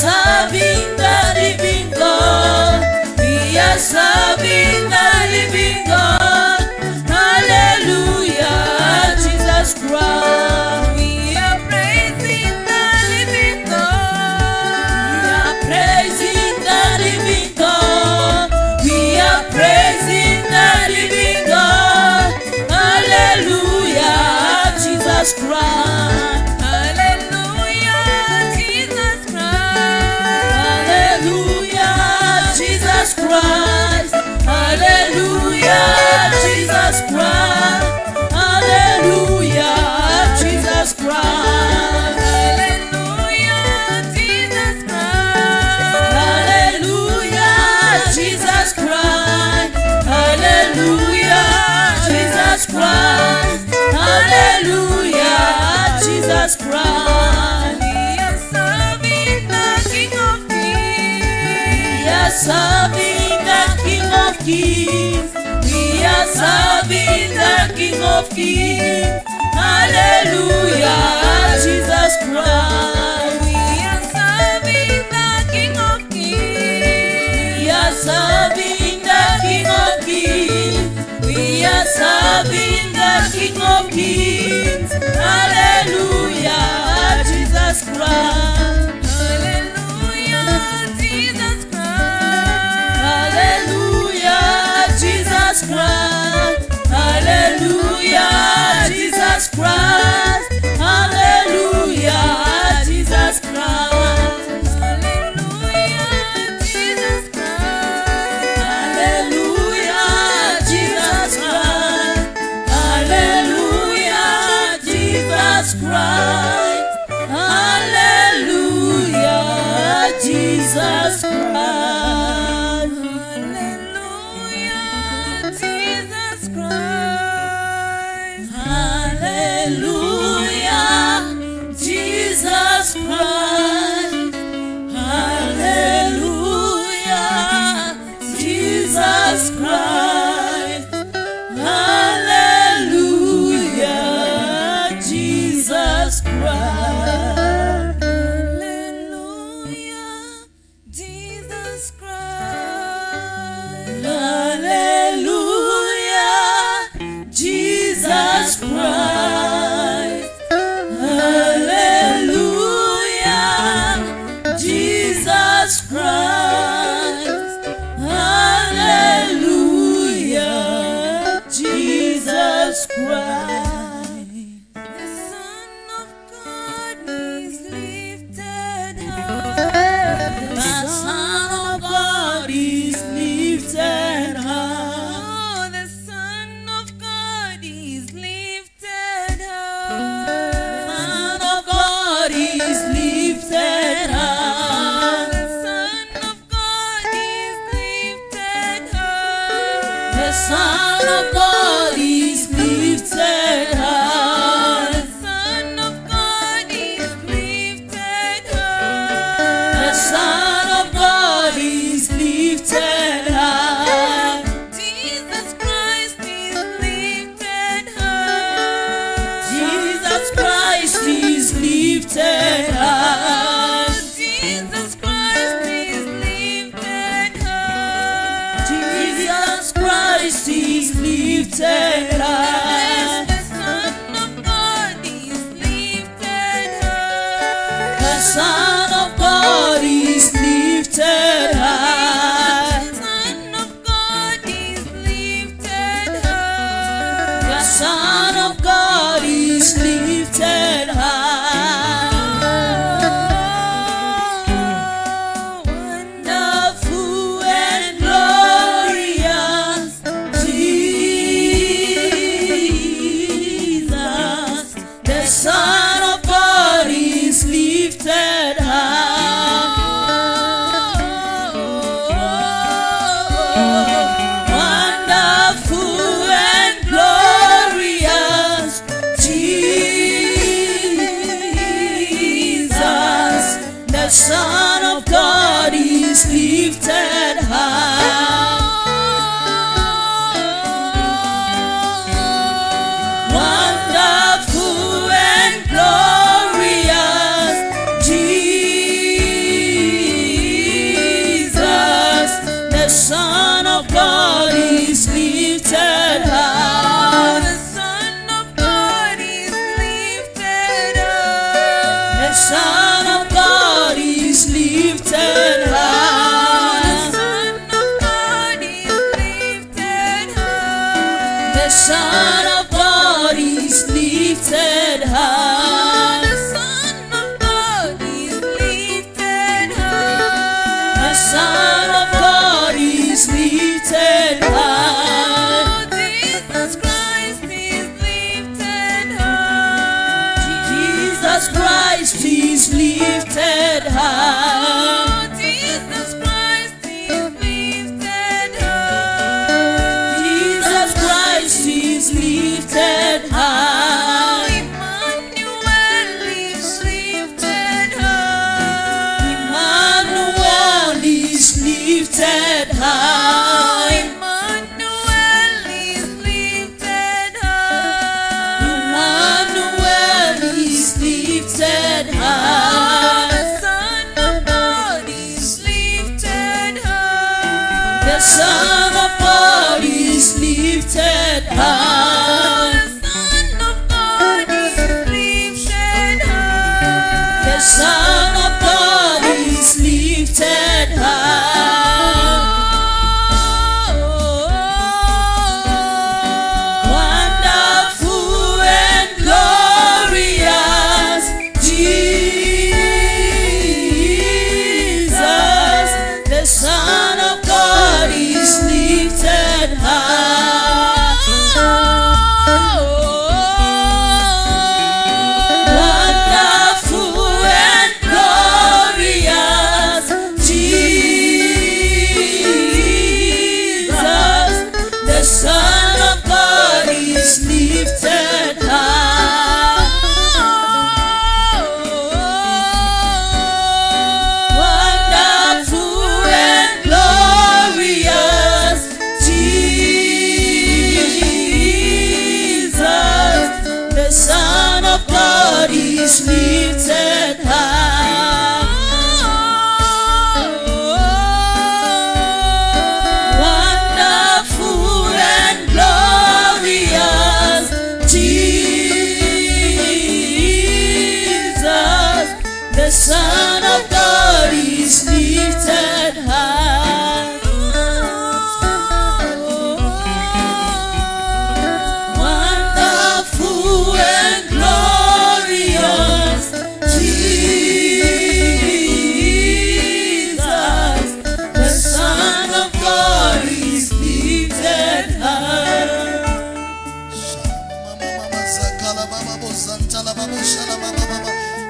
sabinda di e dia sabinda Hallelujah, Jesus Christ. serving the King of Kings. Hallelujah, Jesus Christ. We are serving the King of Kings. We are serving the King of Kings. Hallelujah, Jesus Christ.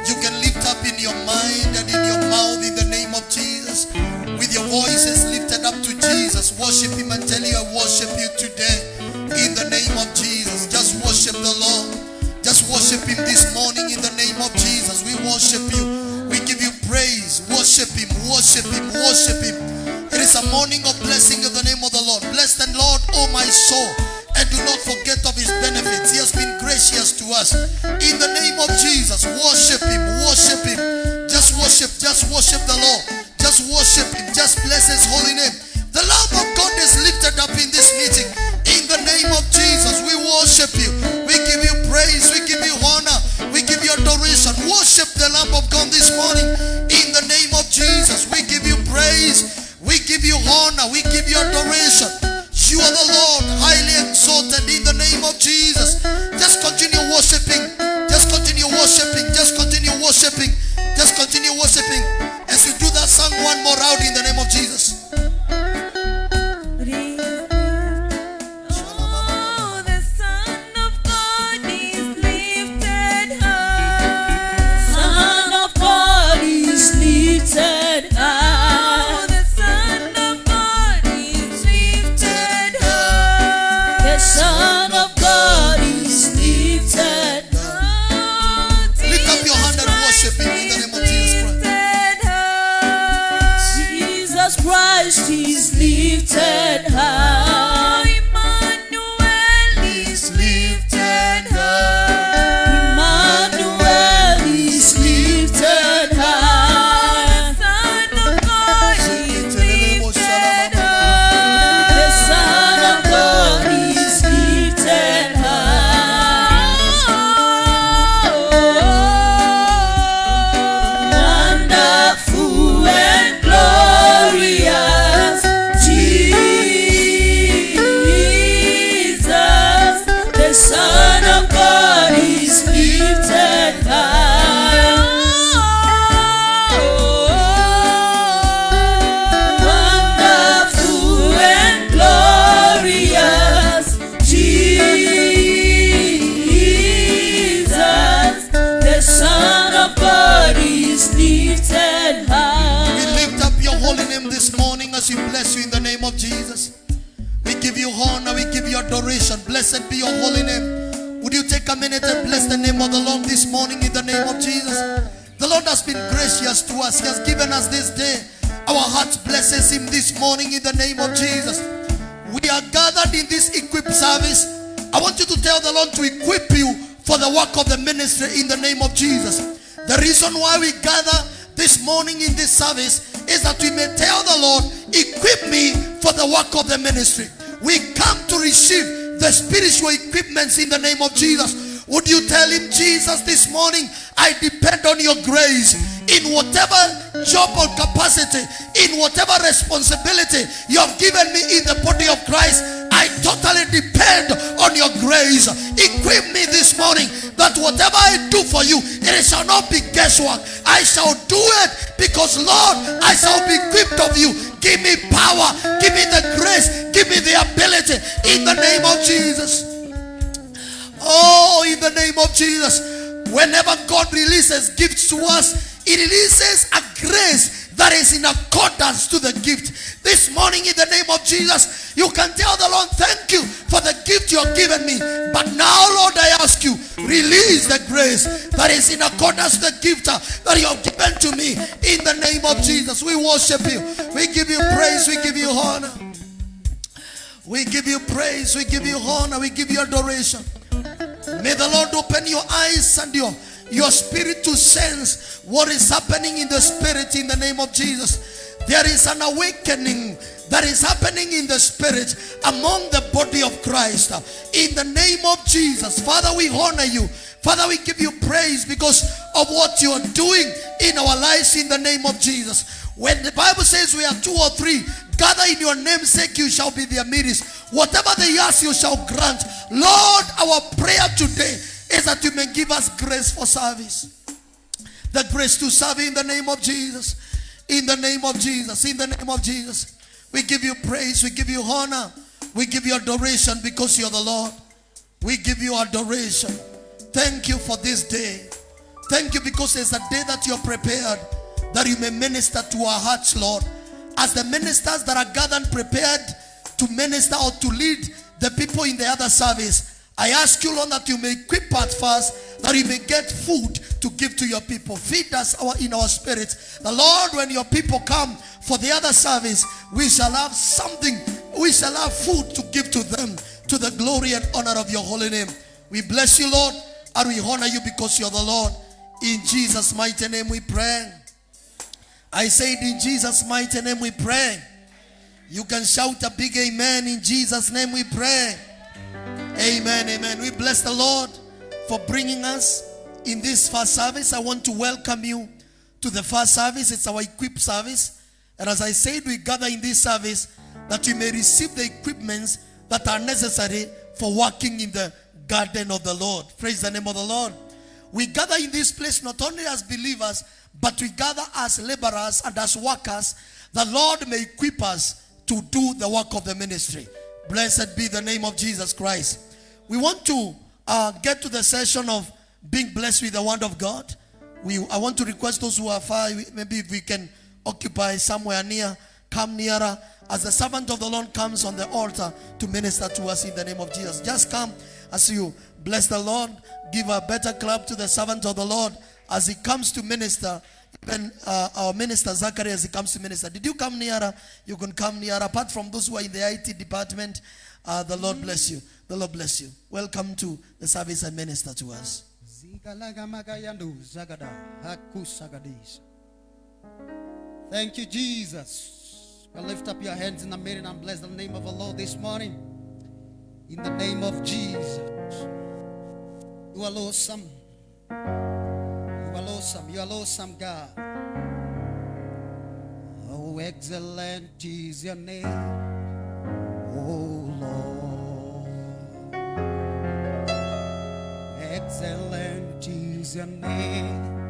You can lift up in your mind and in your mouth in the name of Jesus. With your voices lifted up to Jesus. Worship Him and tell you, I worship you today. In the name of Jesus. Just worship the Lord. Just worship Him this morning in the name of Jesus. We worship you. We give you praise. Worship Him. Worship Him. Worship Him. It is a morning of blessing in the name of the Lord. Bless the Lord, O my soul, and do not forget of his benefits. He has been gracious to us. In the name of Jesus, worship him, worship him. Just worship, just worship the Lord. Just worship him, just bless his holy name. The love of God is lifted up in this meeting. In the name of Jesus, we worship you. We give you praise, we give you honor, we give you adoration. Worship the Lamb of God this morning. In the name of Jesus, we give you praise. We give you honor. We give you adoration. You are the Lord, highly exalted in the name of Jesus. Your holy name. Would you take a minute and bless the name of the Lord this morning in the name of Jesus? The Lord has been gracious to us. He has given us this day. Our hearts blesses him this morning in the name of Jesus. We are gathered in this equipped service. I want you to tell the Lord to equip you for the work of the ministry in the name of Jesus. The reason why we gather this morning in this service is that we may tell the Lord, equip me for the work of the ministry. We come to receive the spiritual equipments in the name of Jesus. Would you tell him, Jesus, this morning, I depend on your grace in whatever job or capacity, in whatever responsibility you have given me in the body of Christ. I totally depend on your grace. Equip me this morning that whatever I do for you, it shall not be guesswork. I shall do it because, Lord, I shall be equipped of you. Give me power, give me the grace, give me the ability in the name of Jesus. Oh, in the name of Jesus. Whenever God releases gifts to us, He releases a grace that is in accordance to the gift. This morning, in the name of Jesus, you can tell the Lord, Thank you for the gift you have given me. But now, Lord, I ask you, release the grace that is in accordance to the gift uh, that you have given to me. In the name of Jesus, we worship you. We give you praise, we give you honor. We give you praise, we give you honor, we give you adoration. May the Lord open your eyes and your, your spirit to sense what is happening in the spirit in the name of Jesus. There is an awakening that is happening in the spirit among the body of Christ. In the name of Jesus, Father, we honor you. Father, we give you praise because of what you are doing in our lives in the name of Jesus. When the Bible says we are two or three, gather in your namesake, you shall be their midst. Whatever they ask, you shall grant. Lord, our prayer today is that you may give us grace for service. The grace to serve in the name of Jesus. In the name of Jesus. In the name of Jesus. We give you praise. We give you honor. We give you adoration because you're the Lord. We give you adoration. Thank you for this day. Thank you because it's a day that you're prepared that you may minister to our hearts, Lord. As the ministers that are gathered prepared to minister or to lead the people in the other service, I ask you, Lord, that you may equip us first, that you may get food to give to your people. Feed us our, in our spirits. The Lord, when your people come for the other service, we shall have something, we shall have food to give to them to the glory and honor of your holy name. We bless you, Lord, and we honor you because you're the Lord. In Jesus' mighty name we pray. I said, in Jesus' mighty name we pray. You can shout a big amen. In Jesus' name we pray. Amen, amen. We bless the Lord for bringing us in this first service. I want to welcome you to the first service. It's our equip service. And as I said, we gather in this service that you may receive the equipments that are necessary for working in the garden of the Lord. Praise the name of the Lord. We gather in this place not only as believers, but we gather as laborers and as workers. The Lord may equip us to do the work of the ministry. Blessed be the name of Jesus Christ. We want to uh, get to the session of being blessed with the word of God. We, I want to request those who are far, maybe if we can occupy somewhere near, come nearer as the servant of the Lord comes on the altar to minister to us in the name of Jesus. Just come as you bless the Lord. Give a better clap to the servant of the Lord as he comes to minister. Even uh, our minister Zachary, as he comes to minister. Did you come nearer? You can come nearer. Apart from those who are in the IT department, uh, the Lord bless you. The Lord bless you. Welcome to the service and minister to us. Thank you, Jesus. Well, lift up your hands in the minute and bless the name of the Lord this morning. In the name of Jesus. You are awesome. You are awesome. You are awesome, God. Oh, excellent is your name. Oh, Lord. Excellent is your name,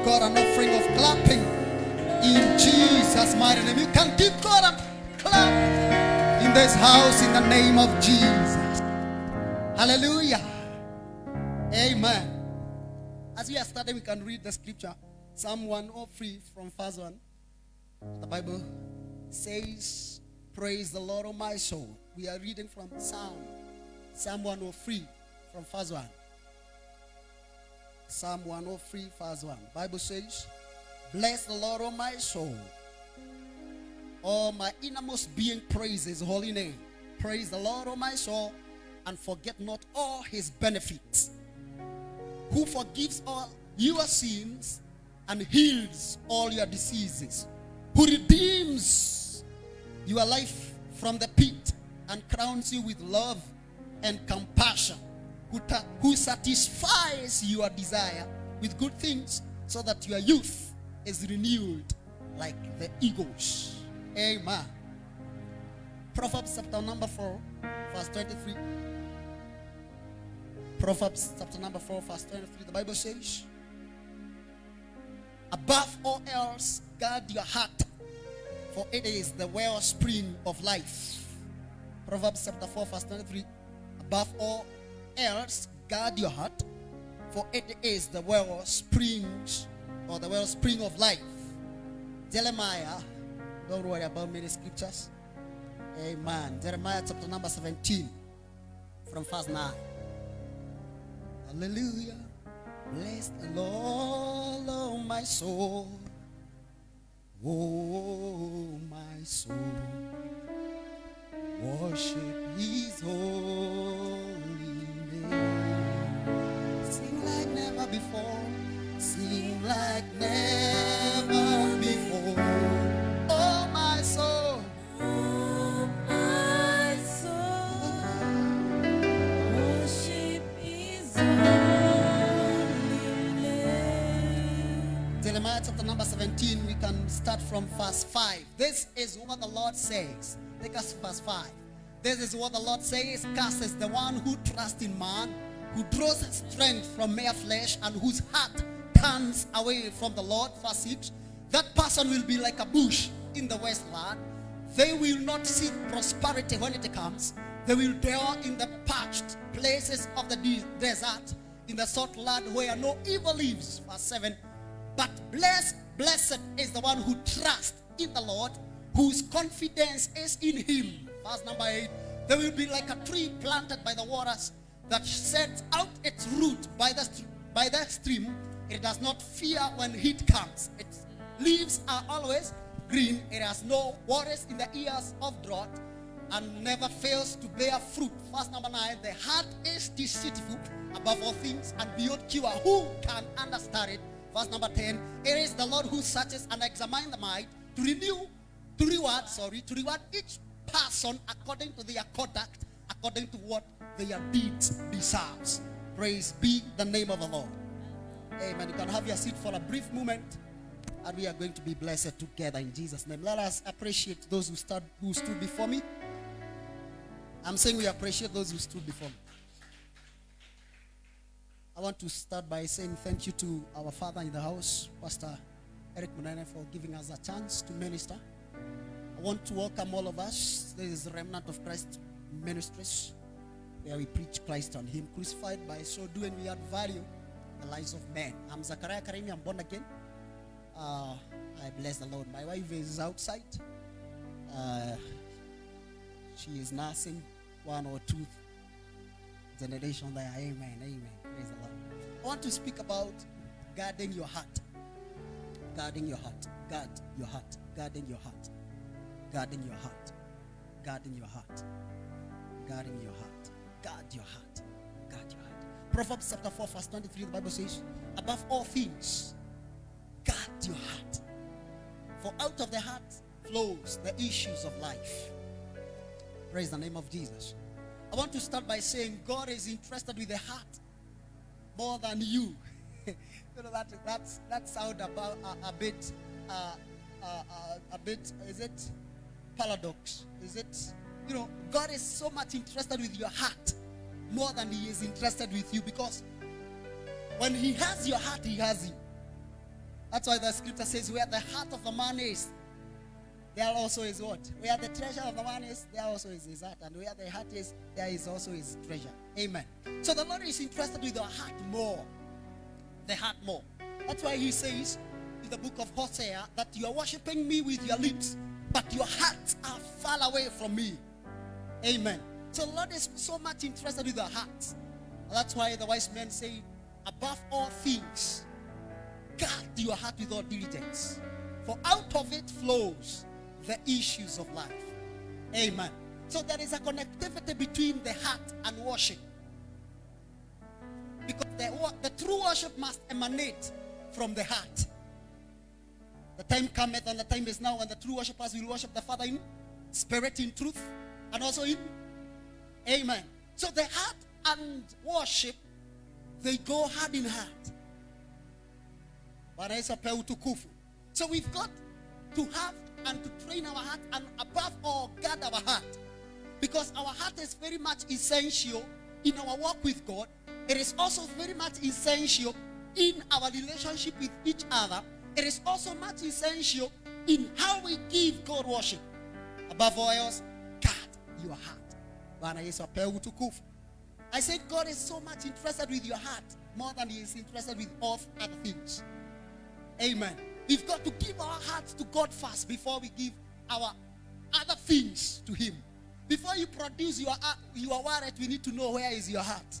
give God an offering of clapping. In Jesus' mighty name, you can give God a clap in this house in the name of Jesus. Hallelujah. Amen. As we are starting, we can read the scripture. Psalm 103 from verse 1. The Bible says, Praise the Lord, O my soul. We are reading from Psalm, Psalm 103 from verse 1. Psalm 103, verse 1. Bible says, Bless the Lord, O my soul. All my innermost being praise his holy name. Praise the Lord, O my soul, and forget not all his benefits. Who forgives all your sins and heals all your diseases. Who redeems your life from the pit and crowns you with love and compassion. Who, who satisfies your desire with good things so that your youth is renewed like the eagles. Amen. Proverbs chapter number 4, verse 23. Proverbs chapter number 4, verse 23. The Bible says, Above all else, guard your heart, for it is the wellspring of life. Proverbs chapter 4, verse 23. Above all else, guard your heart, for it is the wellsprings or the well spring of life. Jeremiah, don't worry about many scriptures. Amen. Jeremiah chapter number 17, from verse 9. Hallelujah. Bless the Lord, oh my soul. Oh, my soul. Worship his holy before. Like never before. Oh, my soul. My soul worship holy. Jeremiah chapter number 17, we can start from verse 5. This is what the Lord says. Take us verse 5. This is what the Lord says. Is the one who trusts in man, who draws strength from mere flesh, and whose heart turns away from the Lord. Verse 6. That person will be like a bush in the wasteland. They will not seek prosperity when it comes. They will dwell in the parched places of the de- desert, in the salt land where no evil lives. Verse 7. But blessed, blessed is the one who trusts in the Lord, whose confidence is in him. Verse number 8. They will be like a tree planted by the waters that sets out its root by the, by the stream. It does not fear when heat comes. Its leaves are always green. It has no worries in the ears of drought and never fails to bear fruit. Verse number 9. The heart is deceitful above all things and beyond cure. Who can understand it? Verse number 10. It is the Lord who searches and examines the mind to renew, to reward, sorry, to reward each person according to their conduct, according to what their deeds deserves. Praise be the name of the Lord. Amen. You can have your seat for a brief moment. And we are going to be blessed together in Jesus' name. Let us appreciate those who stood, who stood before me. I'm saying we appreciate those who stood before me. I want to start by saying thank you to our father in the house, Pastor Eric Munene, for giving us a chance to minister. I want to welcome all of us. This is Remnant of Christ Ministries, where we preach Christ on Him crucified. By so doing, we add value the lives of men. I'm Zachariah Karimi. I'm born again. Uh, I bless the Lord. My wife is outside. Uh, she is nursing one or two generation there. Amen. Amen. Praise the Lord. I want to speak about guarding your heart. Guarding your heart. Guard your heart. Guarding your heart. Guarding your heart. Guarding your heart. Guarding your heart. Guard your heart. Guard your heart. Proverbs chapter 4, verse 23, the Bible says, Above all things, guard your heart. For out of the heart flows the issues of life. Praise the name of Jesus. I want to start by saying God is interested with the heart more than you. you know that that's that sound about a, a bit uh, uh, uh, a bit is it paradox? Is it you know God is so much interested with your heart more than He is interested with you because when He has your heart, He has you. That's why the scripture says, "Where the heart of the man is, there also is what? Where the treasure of the man is, there also is his heart. And where the heart is, there is also his treasure. Amen. So the Lord is interested with the heart more. The heart more. That's why he says in the book of Hosea that you are worshiping me with your lips, but your hearts are far away from me. Amen. So Lord is so much interested with the heart. That's why the wise men say, above all things, guard your heart with all diligence. For out of it flows the issues of life. Amen. So there is a connectivity between the heart and worship. Because the, the true worship must emanate from the heart. The time cometh and the time is now when the true worshippers will worship the Father in spirit, in truth, and also in Amen. So the heart and worship, they go hand in hand. So we've got to have and to train our heart and above all guard our heart. Because our heart is very much essential in our walk with God. It is also very much essential in our relationship with each other. It is also much essential in how we give God worship. Above all else, your heart. I said God is so much interested with your heart more than he is interested with all other things. Amen. We've got to give our hearts to God first before we give our other things to Him. Before you produce your uh, your wallet, we need to know where is your heart.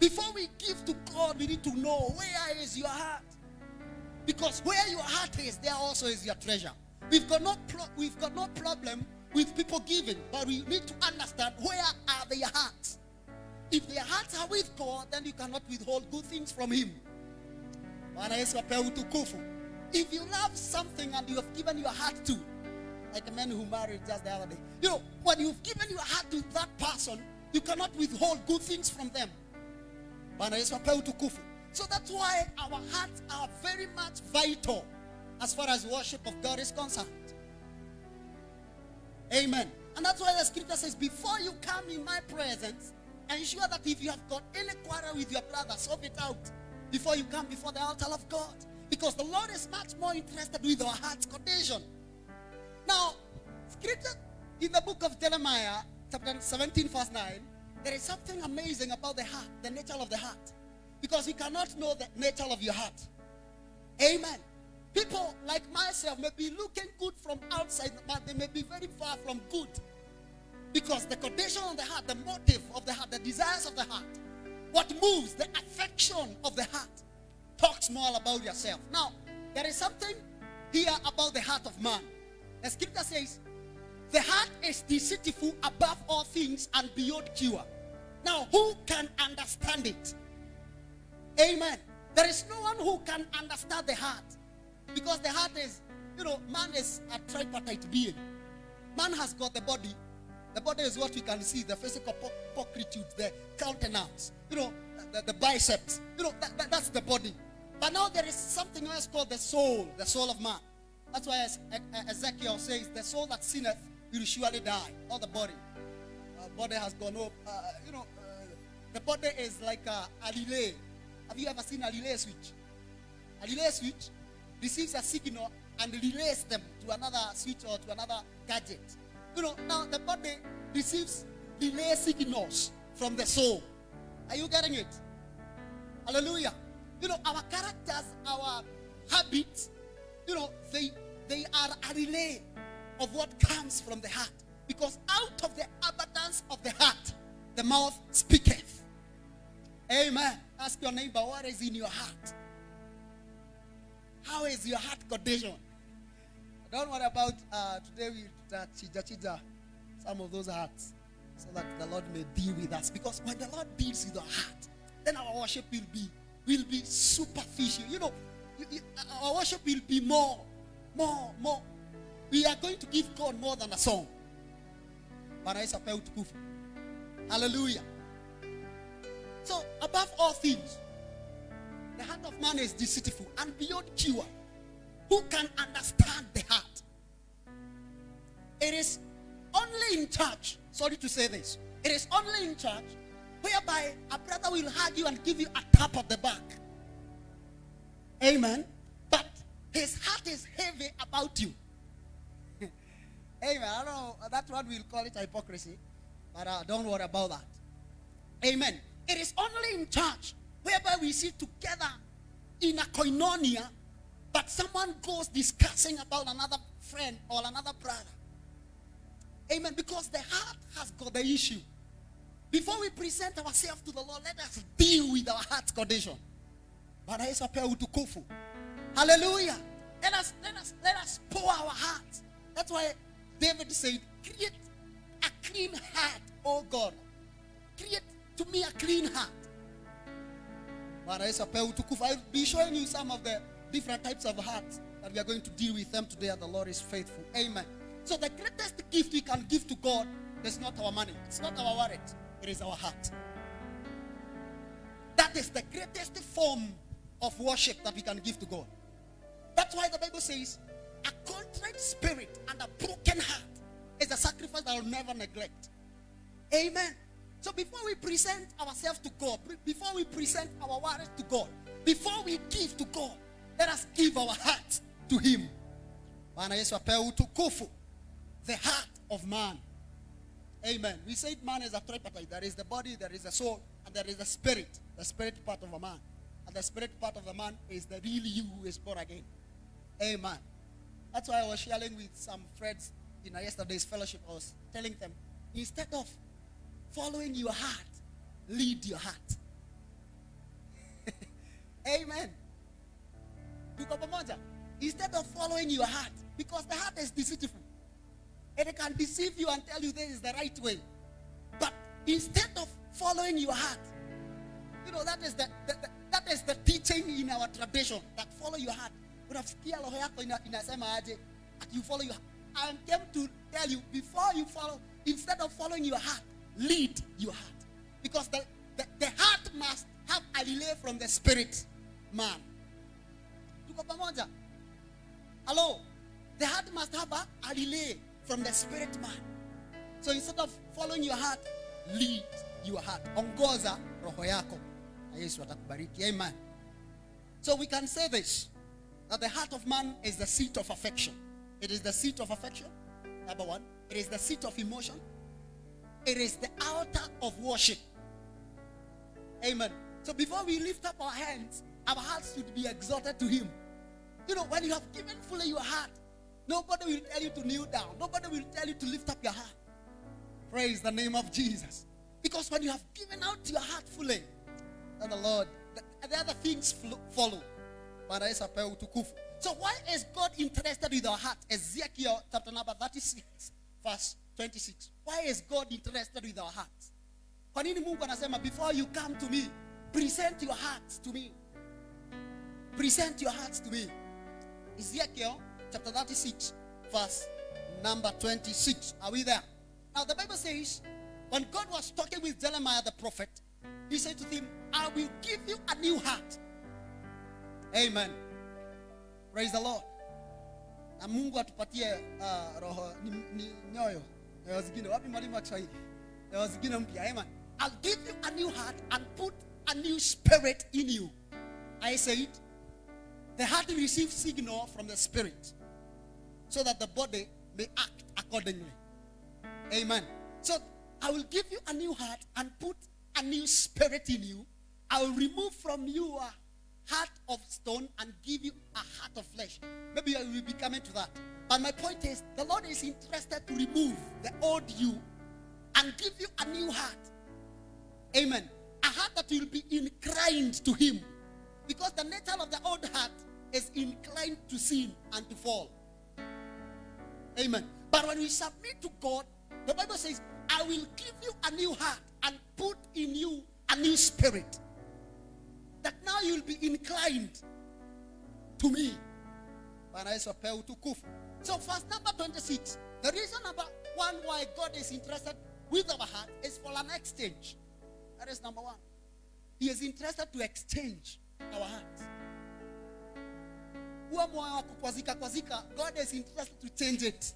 Before we give to God, we need to know where is your heart. Because where your heart is, there also is your treasure. We've got no we've got no problem with people giving, but we need to understand where are their hearts. If their hearts are with God, then you cannot withhold good things from Him. If you love something and you have given your heart to, like a man who married just the other day, you know, when you've given your heart to that person, you cannot withhold good things from them. So that's why our hearts are very much vital as far as worship of God is concerned. Amen. And that's why the scripture says, before you come in my presence, ensure that if you have got any quarrel with your brother, solve it out before you come before the altar of God. Because the Lord is much more interested with our heart's condition. Now, scripture in the book of Jeremiah, chapter 17, verse 9, there is something amazing about the heart, the nature of the heart. Because you cannot know the nature of your heart. Amen. People like myself may be looking good from outside, but they may be very far from good. Because the condition of the heart, the motive of the heart, the desires of the heart, what moves, the affection of the heart, talks more about yourself. Now, there is something here about the heart of man. The scripture says, the heart is deceitful above all things and beyond cure. Now, who can understand it? Amen. There is no one who can understand the heart. Because the heart is, you know, man is a tripartite being. Man has got the body. The body is what we can see, the physical pulchritude, the countenance, you know, the, the biceps. You know, that, that- that's the body. But now there is something else called the soul, the soul of man. That's why Ezekiel says, the soul that sinneth will surely die, not the body. Uh, body has gone up. Uh, you know, uh, the body is like a, a relay. Have you ever seen a relay switch? A relay switch receives a signal and relays them to another switch or to another gadget. You know, now the body receives relay signals from the soul. Are you getting it? Hallelujah. You know, our characters, our habits, you know, they they are a relay of what comes from the heart. Because out of the abundance of the heart, the mouth speaketh. Amen. Ask your neighbor, what is in your heart? How is your heart condition? Don't worry about uh, today we uh, chija chija some of those hearts so that the Lord may deal with us. Because when the Lord deals with our heart, then our worship will be will be superficial. You know, you- you- our worship will be more, more, more. We are going to give God more than a song. Hallelujah. So, above all things, the heart of man is deceitful and beyond cure. Who can understand the heart? It is only in church, sorry to say this, it is only in church whereby a brother will hug you and give you a tap of the back. Amen. But his heart is heavy about you. Amen. I don't know, that one we'll call it hypocrisy, but uh, don't worry about that. Amen. It is only in church whereby we sit together in a koinonia, but someone goes discussing about another friend or another brother. Amen. Because the heart has got the issue. Before we present ourselves to the Lord, let us deal with our heart's condition. Bwana Yesu apewe utukufu. Hallelujah. Let us let us let us pour our hearts. That's why David said, Create a clean heart, oh God. Create to me a clean heart. I'll be showing you some of the different types of hearts that we are going to deal with them today. The Lord is faithful. Amen. So the greatest gift we can give to God is not our money. It's not our wallet. It is our heart. That is the greatest form of worship that we can give to God. That's why the Bible says, a contrite spirit and a broken heart is a sacrifice that I will never neglect. Amen. So before we present ourselves to God, before we present our words to God, before we give to God, let us give our heart to Him. The heart of man. Amen. We said man is a tripartite. There is the body, there is the soul, and there is the spirit. The spirit part of a man. And the spirit part of the man is the real you who is born again. Amen. That's why I was sharing with some friends in yesterday's fellowship. I was telling them, instead of following your heart, lead your heart. Amen. Instead of following your heart, because the heart is deceitful. And it can deceive you and tell you this is the right way. But instead of following your heart, you know, that is the, the, the that is the teaching in our tradition that follow your heart. Aje you follow your heart. I came to tell you before you follow, instead of following your heart, lead your heart. Because the, the, the heart must have a relay from the spirit man. Hello? The heart must have a, a relay from the spirit man. So instead of following your heart, lead your heart. Ongoza roho yako. Amen. So we can say this that the heart of man is the seat of affection. It is the seat of affection. Number one. It is the seat of emotion. It is the altar of worship. Amen. So before we lift up our hands, our hearts should be exalted to Him. You know, when you have given fully your heart, nobody will tell you to kneel down. Nobody will tell you to lift up your heart. Praise the name of Jesus. Because when you have given out your heart fully, then the Lord, the, the other things follow. So why is God interested with our heart? Ezekiel chapter number 36, verse 26. Why is God interested with our hearts? Kwa nini Mungu anasema before you come to me, present your hearts to me. Present your hearts to me. Ezekiel chapter 36, verse number 26. Are we there? Now the Bible says, when God was talking with Jeremiah the prophet, he said to him, I will give you a new heart. Amen. Praise the Lord. Na Mungu atupatie uh, roho nyoyo Amen. Eh, I'll give you a new heart and put a new spirit in you. I said, the heart receives signal from the spirit so that the body may act accordingly. Amen. So I will give you a new heart and put a new spirit in you. I will remove from you a heart of stone and give you a heart of flesh. Maybe I will be coming to that. But my point is, the Lord is interested to remove the old you and give you a new heart. Amen. A heart that will be inclined to Him. Because the nature of the old heart is inclined to sin and to fall. Amen. But when we submit to God, the Bible says, I will give you a new heart and put in you a new spirit. That now you'll be inclined to me. So verse number 26. The reason number one why God is interested with our heart is for an exchange. That is number one. He is interested to exchange our hearts. God is interested to change it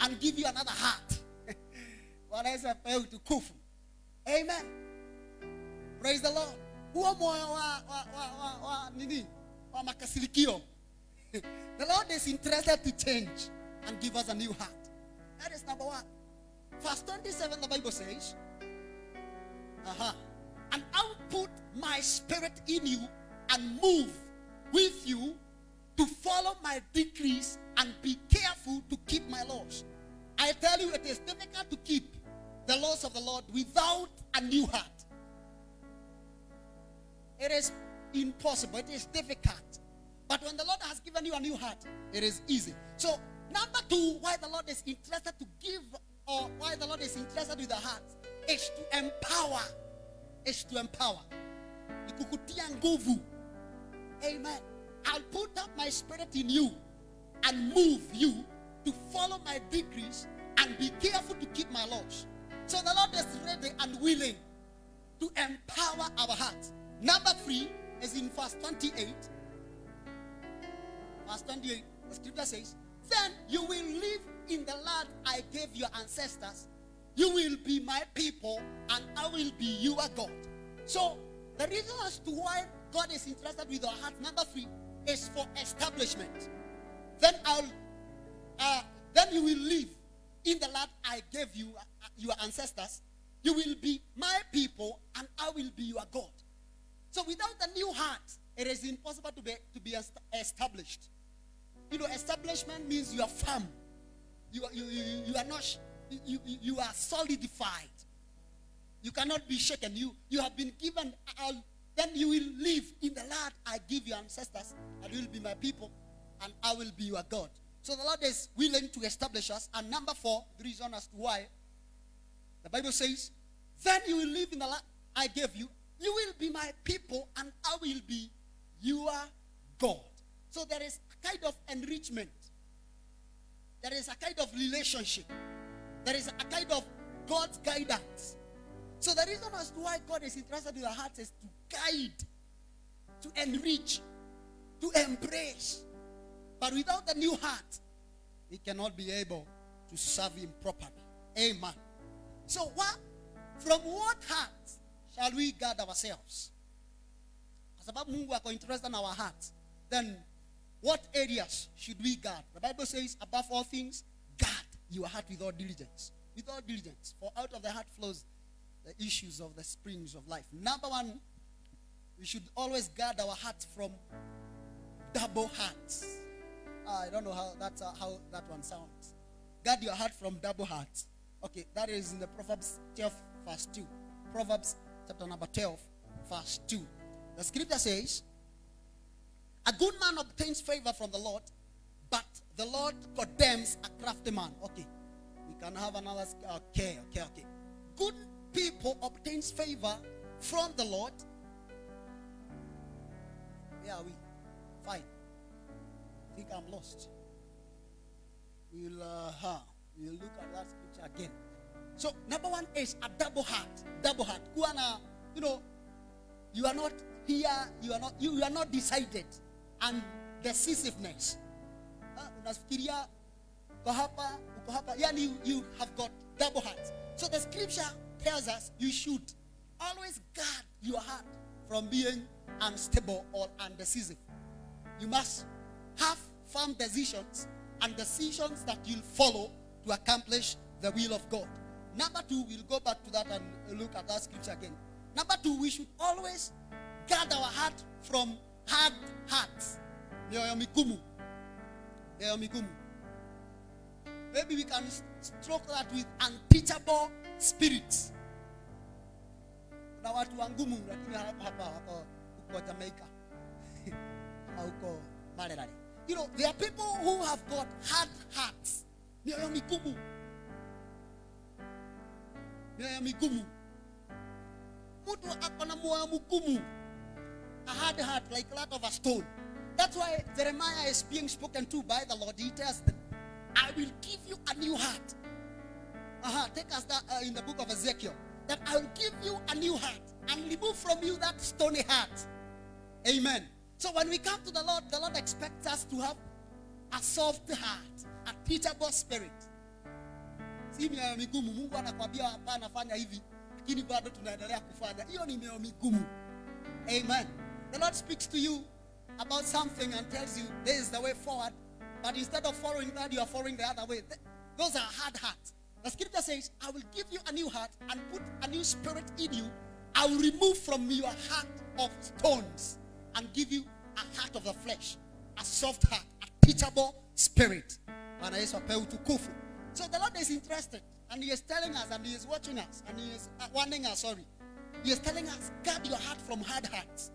and give you another heart. Amen. Praise the Lord. Huo moyo wa, wa, wa, wa, nini? Wa makasirikio. the Lord is interested to change and give us a new heart. That is number one. Verse 27, the Bible says, uh-huh, and I'll put my spirit in you and move with you to follow my decrees and be careful to keep my laws. I tell you, it is difficult to keep the laws of the Lord without a new heart. It is impossible. It is difficult. But when the Lord has given you a new heart, it is easy. So, number two, why the Lord is interested to give, or why the Lord is interested with the heart, is to empower. Is to empower. Amen. I'll put up my spirit in you and move you to follow my decrees and be careful to keep my laws. So the Lord is ready and willing to empower our hearts. Number three is in verse 28. Verse 28, the scripture says, Then you will live in the land I gave your ancestors. You will be my people, and I will be your God. So, the reason as to why God is interested with our heart, number three, is for establishment. Then I'll, uh, then you will live in the land I gave you, uh, your ancestors. You will be my people, and I will be your God. So without a new heart, it is impossible to be to be established. You know, establishment means you are firm. You are, you, you, you are not you, you, are solidified. You cannot be shaken. You you have been given. I'll, then you will live in the land I give your ancestors, and you will be my people, and I will be your God. So the Lord is willing to establish us. And number four, the reason as to why the Bible says, Then you will live in the land I gave you. You will be my people, and I will be your God. So there is a kind of enrichment. There is a kind of relationship. There is a kind of God's guidance. So the reason as to why God is interested in our heart is to guide, to enrich, to embrace. But without the new heart, we cannot be able to serve Him properly. Amen. So what? From what heart shall we guard ourselves? Kwa sababu Mungu ako interested in our hearts. Then what areas should we guard? The Bible says, above all things, guard your heart with all diligence. With all diligence. For out of the heart flows the issues of the springs of life. Number one, we should always guard our hearts from double hearts. Ah, I don't know how that's uh, how that one sounds. Guard your heart from double hearts. Okay, that is in the Proverbs 12, verse 2. Proverbs chapter number 12, verse 2. The scripture says, A good man obtains favor from the Lord, but the Lord condemns a crafty man. Okay, we can have another. Okay, okay, okay. Good people obtains favor from the Lord. Where are we? Fine. I think I'm lost. We'll, uh, we'll look at that scripture again. So, number one is a double heart. Double heart. Kuwa na, you know, you are not here, you are not, you, are not decided. And decisiveness. Ah, unafikiria uko hapa, uko hapa. Yani you, you have got double hearts. So the scripture tells us you should always guard your heart from being unstable or undecisive. You must have firm decisions and decisions that you'll follow to accomplish the will of God. Number two, we'll go back to that and look at that scripture again. Number two, we should always guard our heart from hard hearts. Maybe we can stroke that with unteachable spirits. You know, there are people who have got hard hearts. Mioyo migumu. Mtu ako na moyo mgumu. A hard heart like that of a stone. That's why Jeremiah is being spoken to by the Lord. He tells them, I will give you a new heart. Uh-huh. Take us that uh, in the book of Ezekiel. That I will give you a new heart and remove from you that stony heart. Amen. So when we come to the Lord, the Lord expects us to have a soft heart, a teachable spirit. Si mioyo migumu. Mungu anakwambia hapana, fanya hivi, lakini bado tunaendelea kufanya. Hiyo ni mioyo migumu. Amen. The Lord speaks to you about something and tells you this is the way forward, but instead of following that, you are following the other way. Those are hard hearts. The scripture says, I will give you a new heart and put a new spirit in you. I will remove from your heart of stones and give you a heart of the flesh, a soft heart, a teachable spirit. Bwana Yesu apewe utukufu. So the Lord is interested and He is telling us and He is watching us and He is uh, warning us, sorry. He is telling us, guard your heart from hard hearts.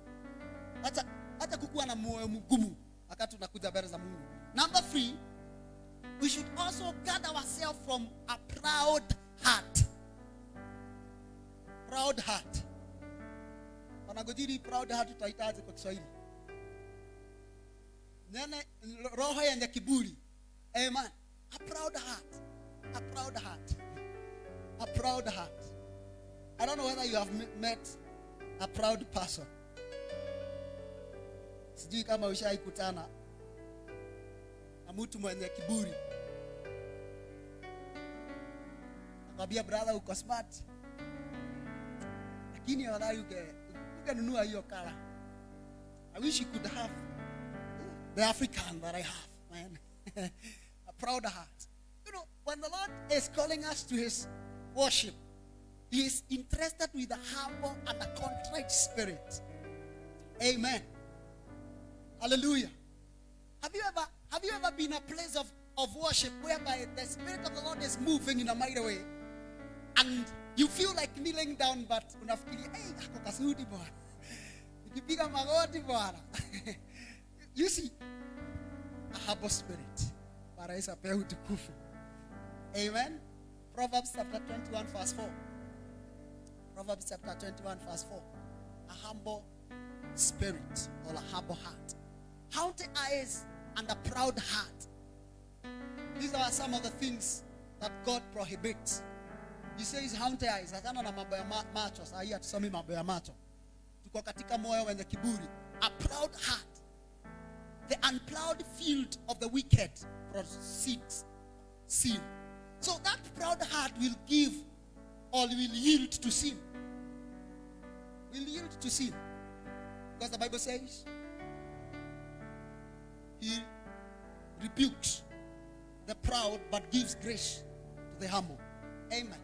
number three we should also guard ourselves from a proud heart. Proud heart. Wanagojiri proud heart tutahitaji kwa kiswahili. Nene roho yenye amen. A proud heart a proud heart. A proud heart. I don't know whether you have met a proud person. Sijui kama ushaikutana na mtu mwenye kiburi. Nakwambia brother uko smart. Lakini afadhali uge- ungenunua hiyo kala. I wish you could have the african that i have man. A proud heart when the lord is calling us to his worship. He is interested with a humble and a contrite spirit. Amen. Hallelujah. Have you ever have you ever been a place of, of worship whereby the spirit of the Lord is moving in a mighty way? And you feel like kneeling down but unafikiria hey, ako kasudi bwana. Nikipiga magoti you see a humble spirit. Yesu apewe utukufu amen Proverbs chapter 21 verse 4 Proverbs chapter 21 verse 4 a humble spirit or a humble heart. Haughty eyes and a proud heart. These are some of the things that God prohibits. He says haughty eyes. Achana na mambo ya ma- macho. Saa hii hatusomi mambo ya macho. Tuko katika moyo wenye kiburi. A proud heart. The unplowed field of the wicked proceeds sin. So that proud heart will give or will yield to sin. Will yield to sin. Because the Bible says he rebukes the proud but gives grace to the humble. Amen.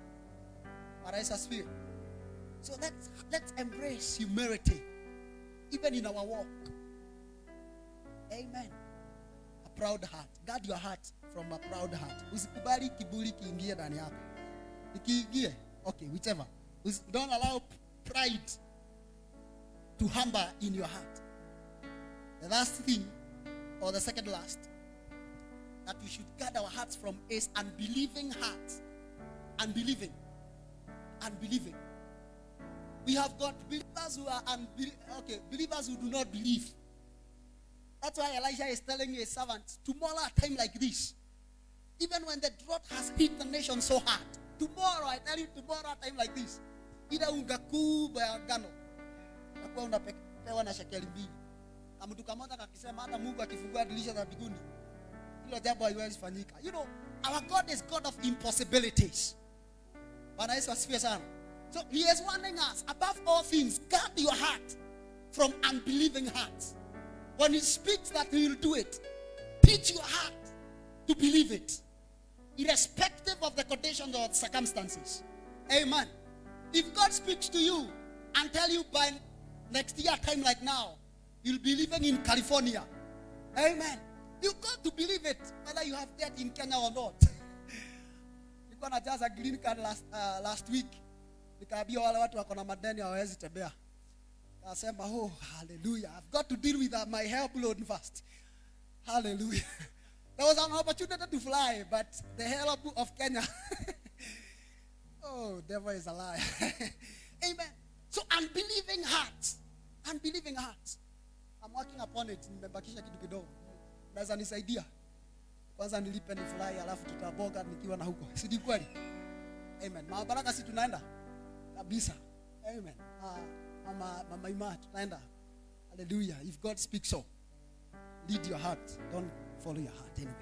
Asifiwe. So let's let's embrace humility even in our walk. Amen. Proud heart. Guard your heart from a proud heart. Usikubali kiburi kiingie ndani yako. Ikiingie, okay, whichever. Don't allow pride to humble in your heart. The last thing, or the second last, that we should guard our hearts from is unbelieving hearts. Unbelieving. Unbelieving. We have got believers who are unbe- okay, believers who do not believe. That's why Elijah is telling his servants, tomorrow a time like this, even when the drought has hit the nation so hard, tomorrow, I tell you, tomorrow a time like this, ila unga ya ngano nakuwa unapewa na shekeli mbili. Na mtu kamoja kakisema hata mungu akifungua dirisha za mbinguni hilo jambo haiwezi fanyika. You know our god is god of impossibilities. Bwana yesu asifiwe sana. So he is warning us above all things guard your heart from unbelieving hearts when he speaks that he will do it teach your heart to believe it irrespective of the conditions or circumstances. Amen. If god speaks to you and tell you by next year time like now you'll be living in california. Amen. You got to believe it whether you have debt in kenya or not. Nilikuwa najaza green card last, uh, last week. Nikaambia wale watu wako na madeni hawawezi tembea kasema oh hallelujah. I've got to deal with uh, my help load first hallelujah. There was an opportunity to fly but the help of kenya. Oh devil is a liar. Amen. So unbelieving hearts unbelieving hearts I'm working upon it. Nimebakisha kitu kidogo. Naweza nisaidia kwanza nilipe ni furahi alafu tutaboga nikiwa na huko. Si ni kweli? Amen. Mama baraka si tunaenda? Kabisa. Amen. Ah, mama mama ima hallelujah. If god speaks so lead your heart. Don't follow your heart anyway.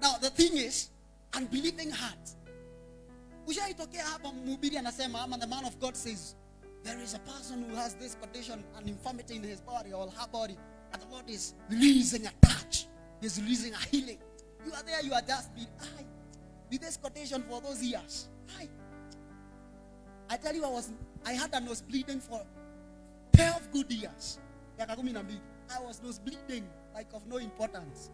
Now the thing is unbelieving heart. Ushaitokea hapa mhubiri anasema ama the man of god says there is a person who has this condition an infirmity in his body or her body. And the lord is releasing a touch. He's releasing a healing. You are there you are just being I, with this condition for those years. I, I tell you I was I had a nose bleeding for 12 good years I was nose bleeding like of no importance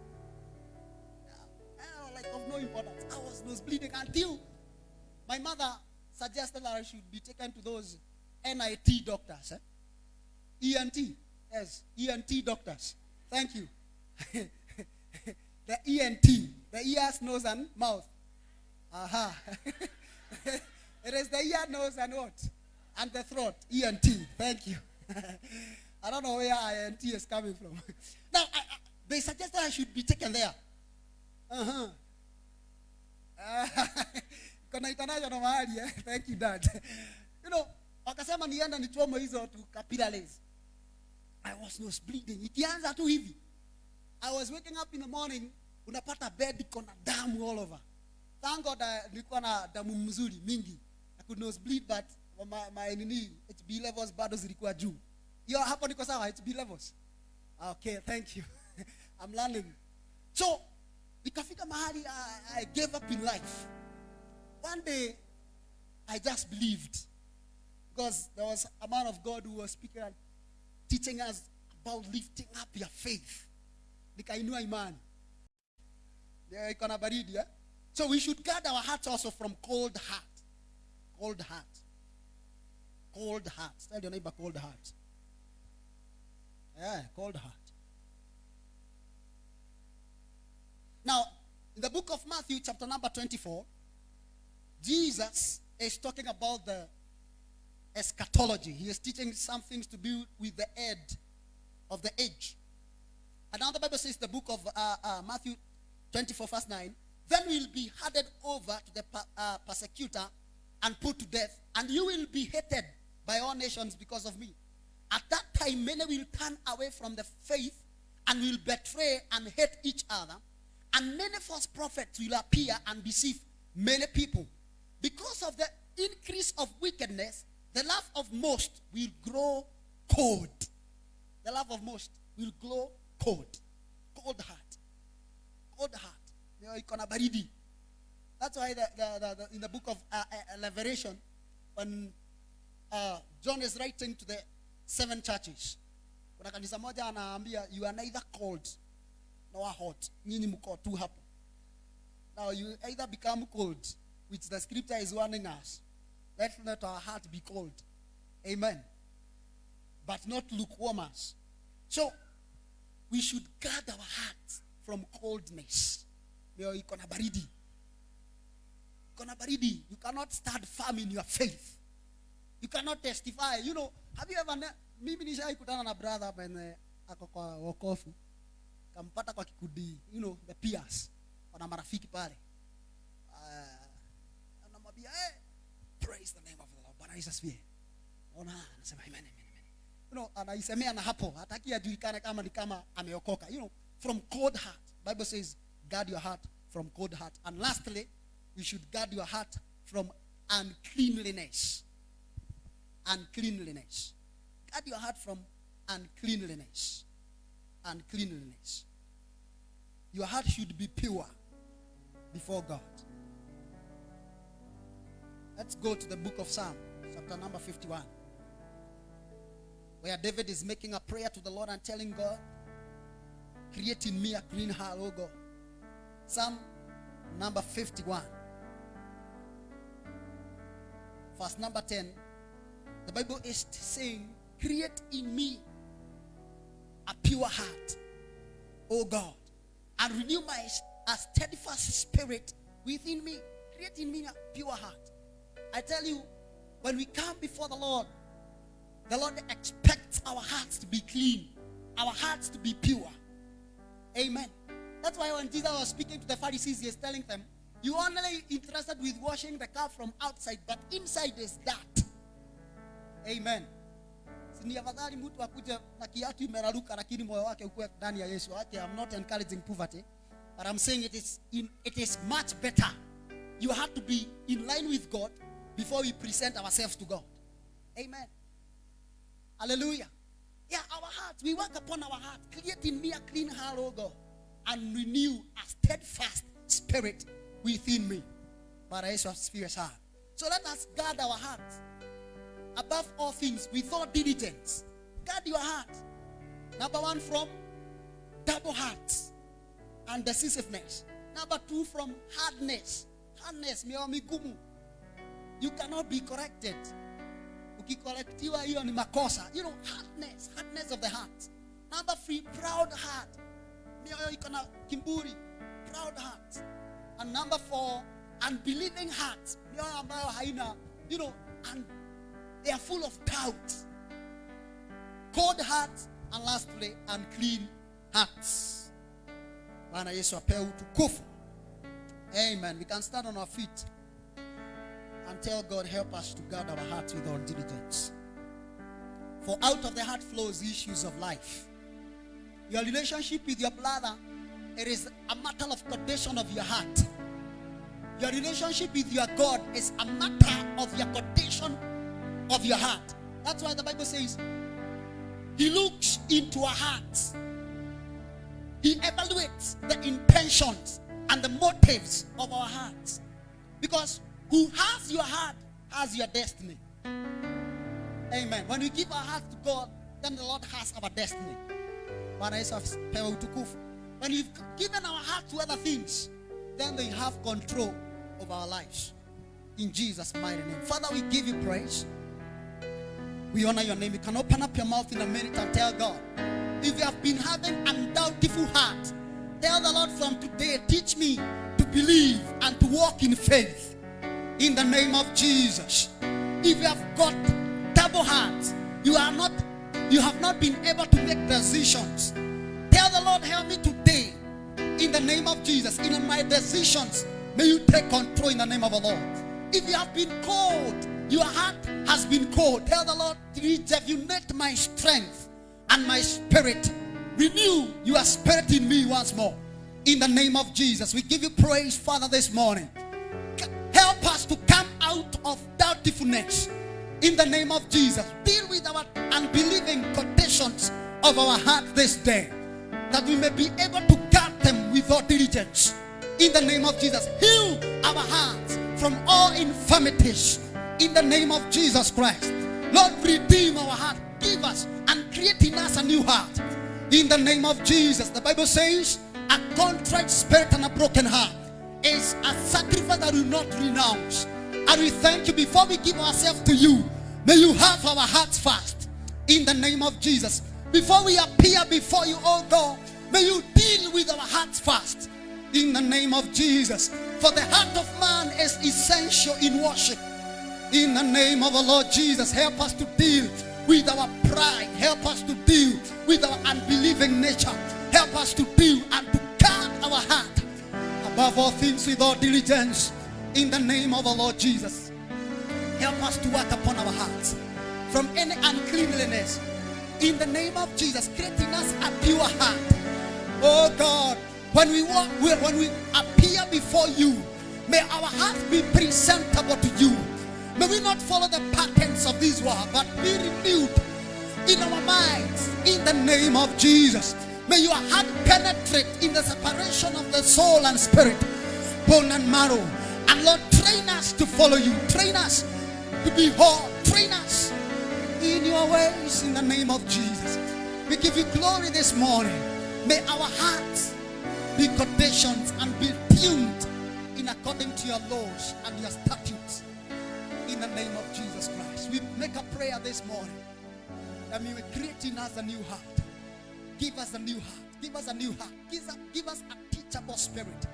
like of no importance. I was nose bleeding until my mother suggested that I should be taken to those NIT doctors. Eh? ENT, yes, ENT doctors. Thank you. the ENT, the ears, nose, and mouth. Aha. it is the ear, nose, and what? And the throat. ENT. Thank you. I don't know where INT is coming from. now, I, I, they suggested I should be taken there. Uh-huh. Kuna international mahali eh? Thank you dad. You know, wakasema nienda nichome hizo tu capillaries. I was nose bleeding. Ikianza tu hivi. I was waking up in the morning, unapata bed kona damu all over. Thank God uh, nilikuwa na damu mzuri mingi. I could nose bleed but my, my nini HB levels bado zilikuwa juu. Hiyo hapo niko sawa HB levels. Okay, thank you. I'm learning. So, nikafika mahali I, I gave up in life. One day, I just believed. Because there was a man of God who was speaking and teaching us about lifting up your faith. Nikainua imani. Iko na baridi, eh? So we should guard our hearts also from cold heart. Cold heart. Cold heart. Tell your neighbor cold heart. Yeah, cold heart. Now, in the book of Matthew, chapter number 24, Jesus is talking about the eschatology. He is teaching some things to do with the end of the age. And now the Bible says, the book of uh, uh, Matthew 24, verse 9, then will be handed over to the uh, persecutor and put to death, and you will be hated by all nations because of me. At that time, many will turn away from the faith and will betray and hate each other, and many false prophets will appear and deceive many people. Because of the increase of wickedness, the love of most will grow cold. The love of most will grow cold. Cold heart. Cold heart. That's why the, the, the, in the book of uh, uh, when uh, John is writing to the seven churches, kuna kanisa moja anaambia you are neither cold nor hot. Nyinyi mko tu hapo. Now you either become cold, which the scripture is warning us. Let not our heart be cold. Amen. But not lukewarmers. So we should guard our hearts from coldness. You cannot stand firm in your faith. You cannot testify. You know, have you ever mimi nishai kutana na brother hapa ene ako kwa wokofu. Kampata kwa kikundi, you know, the peers. Wana marafiki pale. Uh, anamwambia, hey, praise the name of the Lord. Bwana Yesu asifiwe. Ona, anasema amen, amen. You know, anaisemea na hapo, hataki ajulikane kama ni kama ameokoka. You know, from cold heart. Bible says, guard your heart from cold heart. And lastly, you should guard your heart from uncleanliness. Uncleanliness. Guard your heart from uncleanliness. Uncleanliness. Your heart should be pure before God. Let's go to the book of Psalm, chapter number 51, where David is making a prayer to the Lord and telling God, Create in me a clean heart, O God. Psalm number 51, verse number 10. The Bible is saying, Create in me a pure heart, O God, and renew my a steadfast spirit within me. Create in me a pure heart. I tell you, when we come before the Lord, the Lord expects our hearts to be clean. our hearts to be pure. Amen. That's why when Jesus was speaking to the Pharisees, he is telling them, You only interested with washing the cup from outside, but inside is that. Amen. Ni afadhali mtu akuje na kiatu imeraruka lakini moyo wake ukuwe ndani ya Yesu. Okay, I'm not encouraging poverty, but I'm saying it is in, it is much better. You have to be in line with God before we present ourselves to God. Amen. Hallelujah. Yeah, our hearts. We work upon our heart. Create in me a clean heart, O God, and renew a steadfast spirit within me. But I spirit heart. So let us guard our hearts. Above all things, with all diligence. Guard your heart. Number one, from double hearts and decisiveness. Number two, from hardness. Hardness, mioamigumu. You cannot be corrected. Ukikorektiwa hiyo ni makosa. You know, hardness, hardness of the heart. Number three, proud heart. Mioyo iko na kiburi. Proud heart. And number four, unbelieving heart. Mioyo ambayo haina, you know, and they are full of doubt. Cold hearts, and lastly, unclean hearts. Bwana Yesu apewe utukufu. Amen. We can stand on our feet and tell God, help us to guard our hearts with all diligence. For out of the heart flows issues of life. Your relationship with your brother, it is a matter of condition of your heart. Your relationship with your God is a matter of your condition of your heart. That's why the Bible says, He looks into our hearts. He evaluates the intentions and the motives of our hearts. Because who has your heart has your destiny. Amen. When we give our heart to God, then the Lord has our destiny. When we've given our heart to other things, then they have control of our lives. In Jesus' mighty name. Father, we give you praise. We honor your name. You can open up your mouth in a minute and tell God. If you have been having undoubtful heart, tell the Lord from today, teach me to believe and to walk in faith. In the name of Jesus. If you have got double hearts, you are not, you have not been able to make decisions. Tell the Lord, help me today. In the name of Jesus, in my decisions, may you take control in the name of the Lord. If you have been cold, your heart has been cold. Tell the Lord, rejuvenate my strength and my spirit. Renew your spirit in me once more. In the name of Jesus, we give you praise, Father, this morning. Help us to come out of doubtfulness. In the name of Jesus, deal with our unbelieving conditions of our heart this day, that we may be able to guard them with all diligence. In the name of Jesus, heal our hearts from all infirmities. In the name of Jesus Christ, Lord, redeem our heart. Give us and create in us a new heart. In the name of Jesus, the Bible says, a contrite spirit and a broken heart is a sacrifice that will not renounce. And we thank you before we give ourselves to you. May you have our hearts fast in the name of Jesus. Before we appear before you, oh God, may you deal with our hearts fast in the name of Jesus. For the heart of man is essential in worship. In the name of the Lord Jesus, help us to deal with our pride. Help us to deal with our unbelieving nature. Help us to deal and to guard our heart above all things with all diligence in the name of the Lord Jesus. Help us to work upon our hearts from any uncleanliness in the name of Jesus, creating us a pure heart. Oh God, when we walk, when we appear before you, may our hearts be presentable to you. May we not follow the patterns of this world, but be renewed in our minds in the name of Jesus. May your heart penetrate in the separation of the soul and spirit, bone and marrow. And Lord, train us to follow you. Train us to be whole. Train us in your ways in the name of Jesus. We give you glory this morning. May our hearts be conditioned and be tuned in according to your laws and your statutes name of Jesus Christ. We make a prayer this morning that we will create in us a new heart. Give us a new heart. Give us a new heart. Give us, give us a teachable spirit.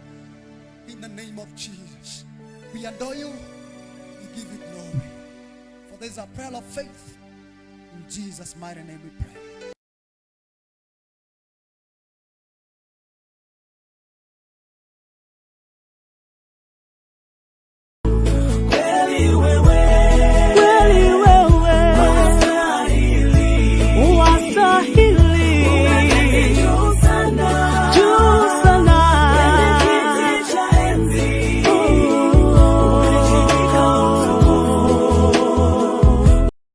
In the name of Jesus. We adore you. We give you glory. For this is a prayer of faith. In Jesus' mighty name we pray.